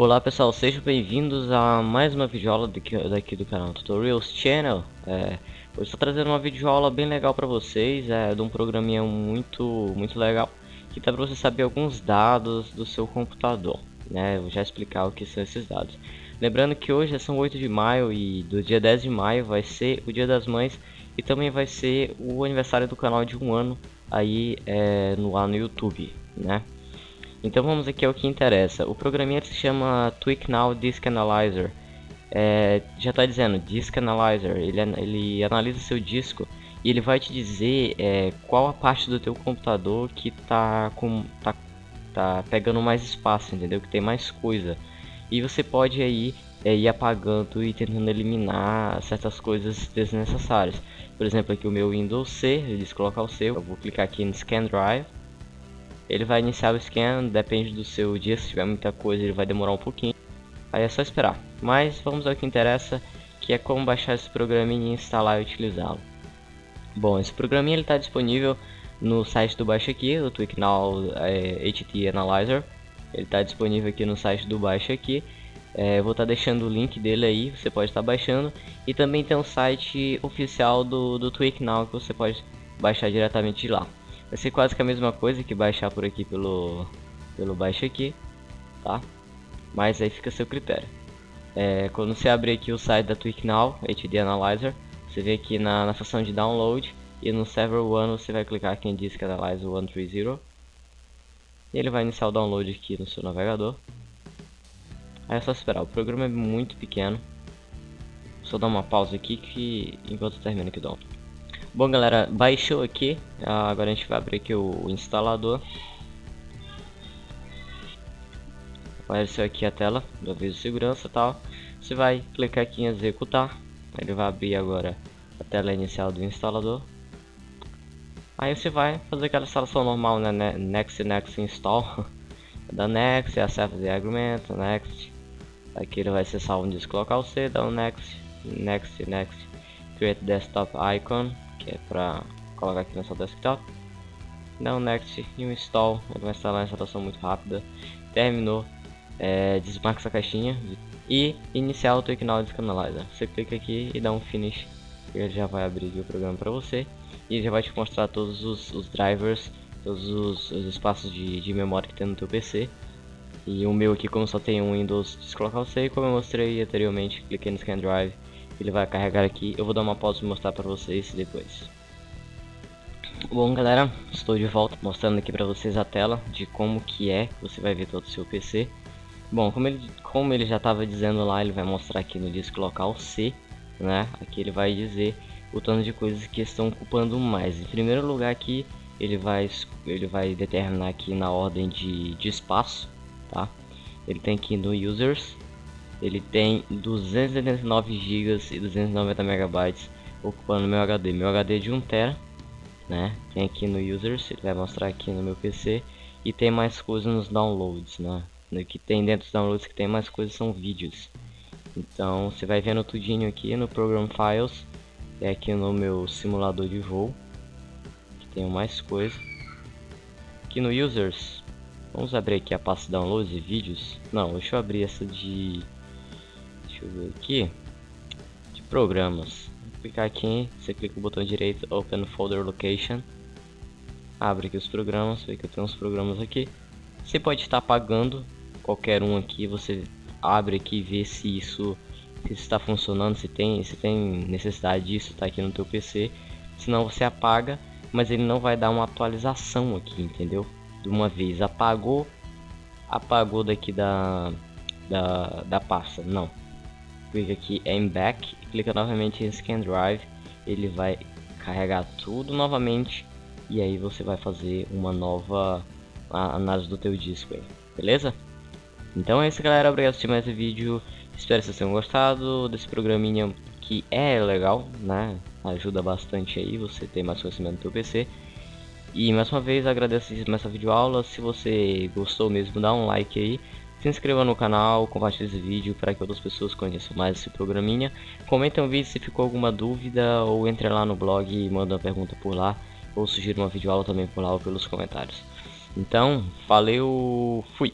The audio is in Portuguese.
Olá pessoal, sejam bem-vindos a mais uma videoaula daqui, daqui do canal Tutorials Channel é, Hoje estou trazendo uma videoaula bem legal para vocês, é de um programinha muito, muito legal Que dá para você saber alguns dados do seu computador né? Vou já explicar o que são esses dados Lembrando que hoje são 8 de maio e do dia 10 de maio vai ser o dia das mães E também vai ser o aniversário do canal de um ano aí é, no, lá no YouTube, né? Então vamos aqui ao que interessa. O programinha se chama Tweak Now Disk Analyzer. É, já está dizendo Disk Analyzer. Ele, ele analisa seu disco e ele vai te dizer é, qual a parte do teu computador que tá com tá, tá pegando mais espaço, entendeu? Que tem mais coisa. E você pode aí é, ir apagando e tentando eliminar certas coisas desnecessárias. Por exemplo, aqui o meu Windows C, ele diz colocar o seu. Eu vou clicar aqui no Scan Drive ele vai iniciar o scan, depende do seu dia, se tiver muita coisa ele vai demorar um pouquinho. Aí é só esperar. Mas vamos ao que interessa, que é como baixar esse programinha, instalar e utilizá-lo. Bom, esse programinha está disponível no site do Baixa Aqui, do TweakNow é, HT Analyzer. Ele está disponível aqui no site do Baixa Aqui. É, vou estar tá deixando o link dele aí, você pode estar tá baixando. E também tem um site oficial do, do TweakNow que você pode baixar diretamente de lá. Vai ser quase que a mesma coisa que baixar por aqui pelo, pelo baixo aqui, tá? Mas aí fica a seu critério. É, quando você abrir aqui o site da TweakNow, HD Analyzer, você vê aqui na, na seção de download e no server 1 você vai clicar aqui em Disk Analyzer 130 e ele vai iniciar o download aqui no seu navegador. Aí é só esperar, o programa é muito pequeno. Só dar uma pausa aqui que enquanto termina aqui o download. Bom galera, baixou aqui, ah, agora a gente vai abrir aqui o instalador. Apareceu aqui a tela do aviso de segurança e tal. Você vai clicar aqui em executar. Ele vai abrir agora a tela inicial do instalador. Aí você vai fazer aquela instalação normal, né? Next, Next Install. Da Next, acessa o agreement, Next. Aqui ele vai salvo no disco local C, dá um Next, Next, Next. Create Desktop Icon que é para colocar aqui no seu desktop. Dá um next e um install, ele vai instalar uma instalação muito rápida. Terminou, é, desmarca essa caixinha e iniciar o Technology Analyzer. Você clica aqui e dá um finish, ele já vai abrir o programa para você e já vai te mostrar todos os, os drivers, todos os, os espaços de, de, memória que tem no teu PC. E o meu aqui, como só tem um Windows descolocar o C, como eu mostrei anteriormente, cliquei no Scan Drive ele vai carregar aqui. Eu vou dar uma pausa e mostrar para vocês depois. Bom galera, estou de volta mostrando aqui para vocês a tela de como que é, você vai ver todo o seu PC. Bom, como ele, como ele já estava dizendo lá, ele vai mostrar aqui no disco local C, né? Aqui ele vai dizer o tanto de coisas que estão ocupando mais. Em primeiro lugar aqui, ele vai, ele vai determinar aqui na ordem de, de espaço, tá? Ele tem aqui no Users, ele tem 289 GB e 290 MB ocupando meu HD. Meu HD é de 1 TB, né? Tem aqui no Users, ele vai mostrar aqui no meu PC e tem mais coisas nos downloads, né? Que tem dentro dos downloads que tem mais coisas são vídeos. Então você vai vendo tudinho aqui no Program Files, é aqui no meu simulador de voo, que tem mais coisa. Aqui no Users, vamos abrir aqui a pasta downloads e vídeos. Não, deixa eu abrir essa de Deixa eu ver aqui. De programas. Vou clicar aqui, você clica no botão direito, Open Folder Location. Abre aqui os programas, vê que eu tenho uns programas aqui. Você pode estar apagando qualquer um aqui, você abre aqui e vê se isso está funcionando, se tem, se tem necessidade disso, tá aqui no teu PC. Senão você apaga, mas ele não vai dar uma atualização aqui, entendeu? De uma vez apagou, apagou daqui da da, da pasta, não clica aqui em back, clica novamente em scan drive, ele vai carregar tudo novamente e aí você vai fazer uma nova análise do teu disco aí, beleza? Então é isso galera, obrigado por assistir mais esse vídeo, espero que vocês tenham gostado desse programinha que é legal, né? Ajuda bastante aí você ter mais conhecimento do teu PC. E mais uma vez agradeço essa videoaula, se você gostou mesmo dá um like aí se inscreva no canal, compartilhe esse vídeo para que outras pessoas conheçam mais esse programinha. Comentem o vídeo se ficou alguma dúvida ou entre lá no blog e manda uma pergunta por lá. Ou sugira uma videoaula também por lá ou pelos comentários. Então, valeu, fui!